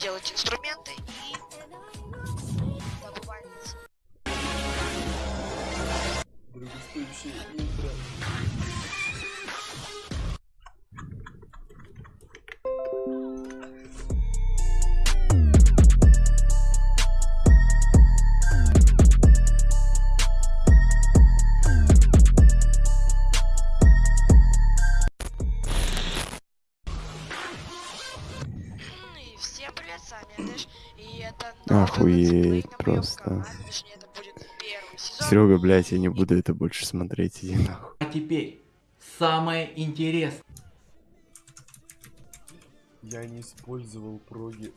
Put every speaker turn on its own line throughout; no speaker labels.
делать инструменты и добывать
Охуеть просто.
канале, точнее, это будет первый сезон.
Серега, блядь, я не буду это больше смотреть, иди нахуй.
А теперь самое интересное.
Я не использовал проги.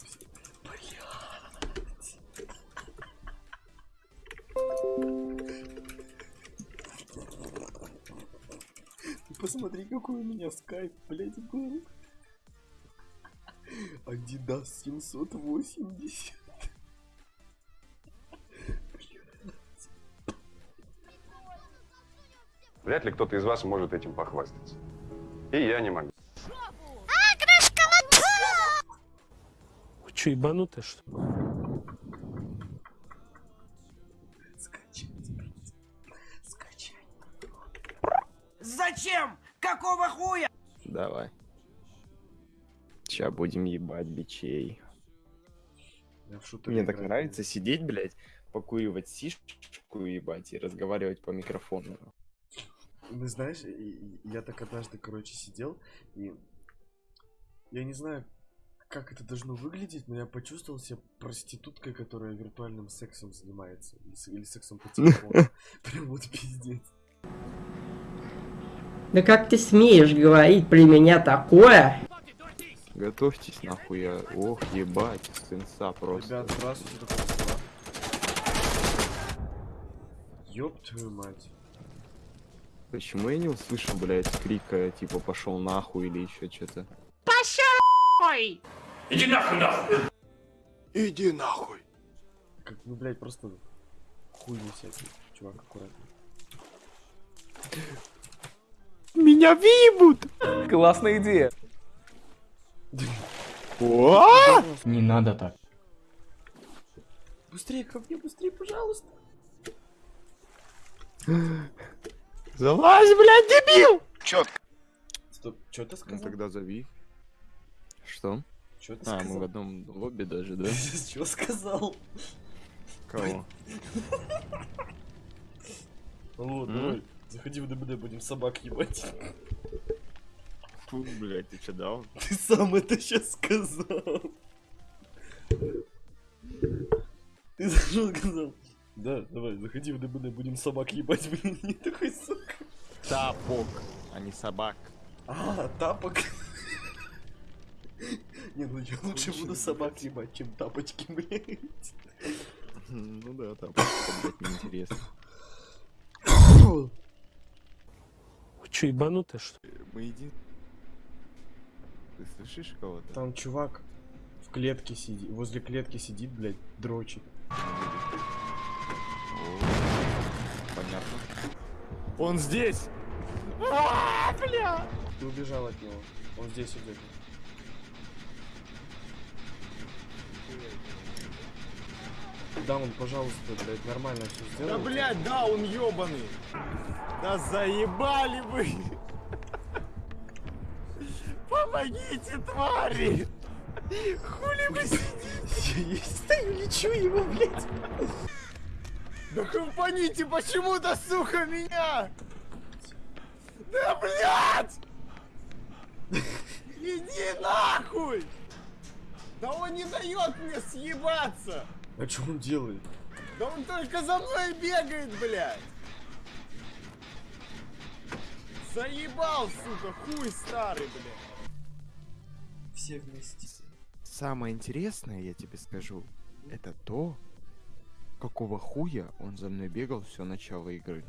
Посмотри, какой у меня скайп, блядь, был. Adidas 780.
Вряд ли кто-то из вас может этим похвастаться. И я не могу.
Вы что, ебанутые, что ли?
Скачать, блядь. Скачать.
Зачем? Какого хуя?
Давай. Сейчас будем ебать бичей. Мне так
играть
нравится сидеть, блядь, покуривать сишку ебать и разговариваю по микрофону.
Ну, знаешь, я так однажды, короче, сидел, и я не знаю, как это должно выглядеть, но я почувствовал себя проституткой, которая виртуальным сексом занимается. Или сексом по телефону. Прям вот пиздец.
Да как ты смеешь говорить при меня такое?
Готовьтесь нахуй, я... Ох, ебать, сенса просто.
Ребят, здравствуйте, Москва. Ёб твою мать.
Почему я не услышал, блядь, крика, типа, пошел нахуй или еще что-то?
Иди нахуй.
Как, ну, блядь, просто хуй не всякий. Чувак, аккуратно.
Меня вибут!
Классная идея. Не надо так.
Быстрее ко мне, быстрее, пожалуйста.
Залазь, блядь, дебил!
Стоп, что ты
Ну
сказал?
тогда зови. Что?
Чё ты
А, мы
сказал?
в одном лобби даже, да?
Что сказал?
Кого?
Алло,
М?
давай, заходи в ДБД, будем собак ебать.
Фу, блядь, ты что дал?
Ты сам это сейчас сказал. Ты зашел сказал. Да, давай, заходи в ДБД, будем собак ебать, блин, не такой сука.
Тапок, а не собак.
А, тапок. Не, ну я лучше буду собак ебать, чем тапочки, блядь.
Ну да, тапок, блядь, неинтересно.
Вы что, ебанутые, что ли?
Мы иди. Ты слышишь кого-то?
Там чувак в клетке сидит, возле клетки сидит, блядь, дрочит.
О, Понятно. Он здесь!
Ты убежал от него. Он здесь идет. Даун, пожалуйста, блядь, нормально все сделай.
Да блядь, да, он ёбаный! Да заебали вы! Помогите, твари! Хули вы сидите?
Я стою, лечу его, блядь.
Да компоните почему-то, сука, меня! Да блядь! Иди нахуй! Да он не дает мне съебаться!
А что он делает?
Да он только за мной бегает, блядь! Заебал, сука, хуй старый, блядь!
Все вместе.
Самое интересное, я тебе скажу, это то, какого хуя он за мной бегал все начало игры.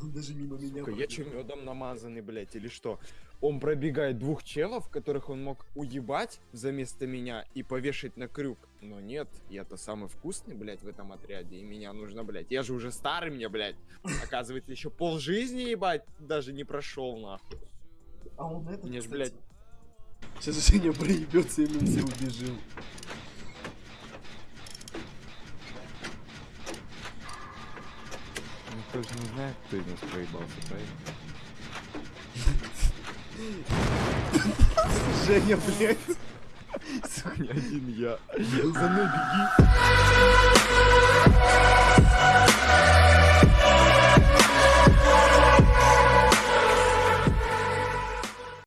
Он даже мимо меня
Сука, я чем медом намазанный, блядь, или что? Он пробегает двух челов, которых он мог уебать за место меня и повешать на крюк. Но нет, я-то самый вкусный, блядь, в этом отряде, и меня нужно, блядь. Я же уже старый мне, блядь. Оказывается, еще пол жизни, ебать, даже не прошел, нахуй.
А он этот,
Мне ж, блядь,
Сейчас Женя проебется, и мы все убежим.
Никто же не знает, кто из нас проебался, правильно?
Женя, блядь.
Сука, один я. За мной беги.